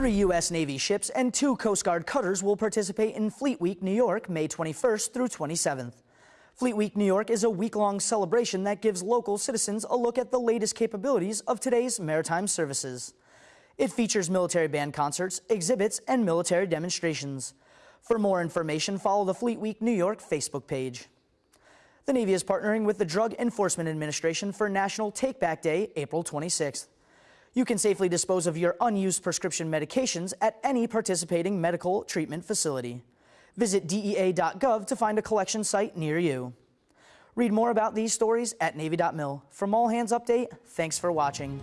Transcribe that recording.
Three U.S. Navy ships and two Coast Guard cutters will participate in Fleet Week New York, May 21st through 27th. Fleet Week New York is a week-long celebration that gives local citizens a look at the latest capabilities of today's maritime services. It features military band concerts, exhibits, and military demonstrations. For more information, follow the Fleet Week New York Facebook page. The Navy is partnering with the Drug Enforcement Administration for National Take Back Day, April 26th. You can safely dispose of your unused prescription medications at any participating medical treatment facility. Visit DEA.gov to find a collection site near you. Read more about these stories at Navy.mil. From All Hands Update, thanks for watching.